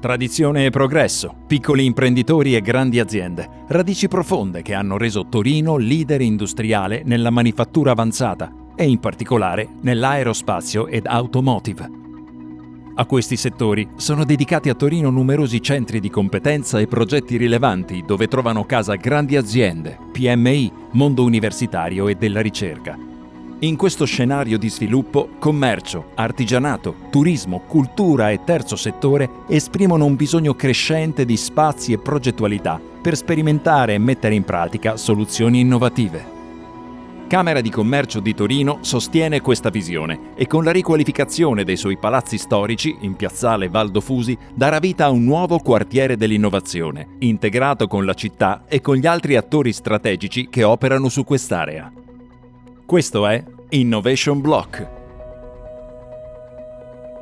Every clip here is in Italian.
Tradizione e progresso, piccoli imprenditori e grandi aziende, radici profonde che hanno reso Torino leader industriale nella manifattura avanzata e in particolare nell'aerospazio ed automotive. A questi settori sono dedicati a Torino numerosi centri di competenza e progetti rilevanti dove trovano casa grandi aziende, PMI, mondo universitario e della ricerca. In questo scenario di sviluppo, commercio, artigianato, turismo, cultura e terzo settore esprimono un bisogno crescente di spazi e progettualità per sperimentare e mettere in pratica soluzioni innovative. Camera di Commercio di Torino sostiene questa visione e con la riqualificazione dei suoi palazzi storici in piazzale Valdo Fusi darà vita a un nuovo quartiere dell'innovazione, integrato con la città e con gli altri attori strategici che operano su quest'area. Questo è Innovation Block.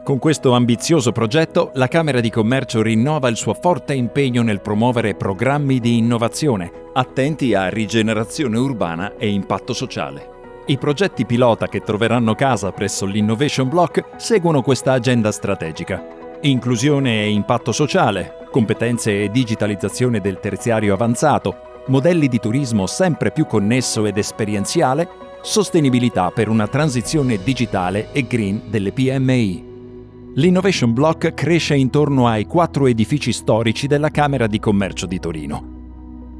Con questo ambizioso progetto, la Camera di Commercio rinnova il suo forte impegno nel promuovere programmi di innovazione attenti a rigenerazione urbana e impatto sociale. I progetti pilota che troveranno casa presso l'Innovation Block seguono questa agenda strategica. Inclusione e impatto sociale, competenze e digitalizzazione del terziario avanzato, modelli di turismo sempre più connesso ed esperienziale sostenibilità per una transizione digitale e green delle PMI. L'Innovation Block cresce intorno ai quattro edifici storici della Camera di Commercio di Torino.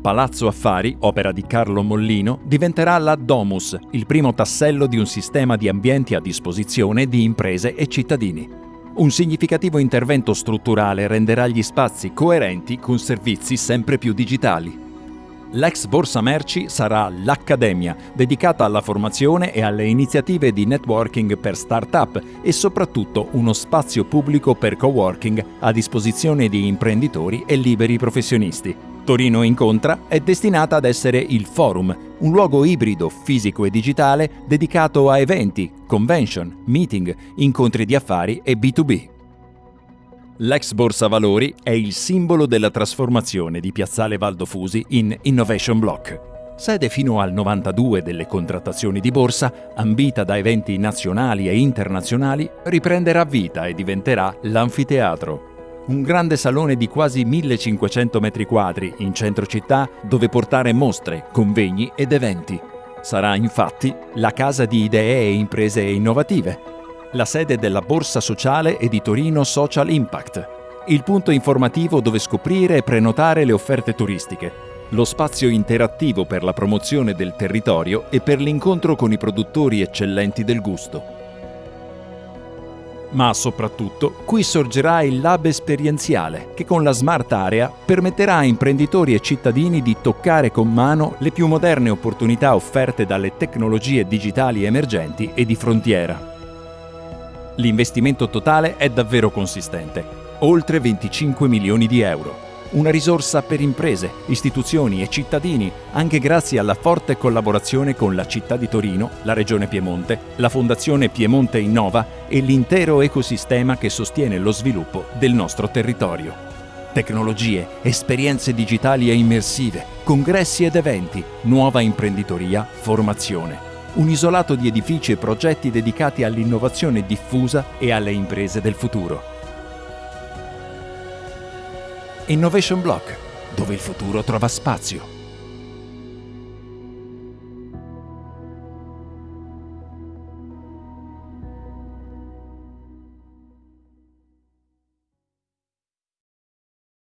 Palazzo Affari, opera di Carlo Mollino, diventerà la Domus, il primo tassello di un sistema di ambienti a disposizione di imprese e cittadini. Un significativo intervento strutturale renderà gli spazi coerenti con servizi sempre più digitali. L'ex Borsa Merci sarà l'Accademia, dedicata alla formazione e alle iniziative di networking per start-up e soprattutto uno spazio pubblico per coworking a disposizione di imprenditori e liberi professionisti. Torino Incontra è destinata ad essere il Forum, un luogo ibrido fisico e digitale dedicato a eventi, convention, meeting, incontri di affari e B2B. L'ex Borsa Valori è il simbolo della trasformazione di Piazzale Valdo Fusi in Innovation Block. Sede fino al 92 delle contrattazioni di borsa, ambita da eventi nazionali e internazionali, riprenderà vita e diventerà l'anfiteatro. Un grande salone di quasi 1500 metri quadri in centro città dove portare mostre, convegni ed eventi. Sarà infatti la casa di idee e imprese innovative, la sede della Borsa Sociale e di Torino Social Impact, il punto informativo dove scoprire e prenotare le offerte turistiche, lo spazio interattivo per la promozione del territorio e per l'incontro con i produttori eccellenti del gusto. Ma soprattutto qui sorgerà il lab esperienziale che con la Smart Area permetterà a imprenditori e cittadini di toccare con mano le più moderne opportunità offerte dalle tecnologie digitali emergenti e di frontiera. L'investimento totale è davvero consistente, oltre 25 milioni di euro. Una risorsa per imprese, istituzioni e cittadini, anche grazie alla forte collaborazione con la città di Torino, la Regione Piemonte, la Fondazione Piemonte Innova e l'intero ecosistema che sostiene lo sviluppo del nostro territorio. Tecnologie, esperienze digitali e immersive, congressi ed eventi, nuova imprenditoria, formazione un isolato di edifici e progetti dedicati all'innovazione diffusa e alle imprese del futuro. Innovation Block, dove il futuro trova spazio.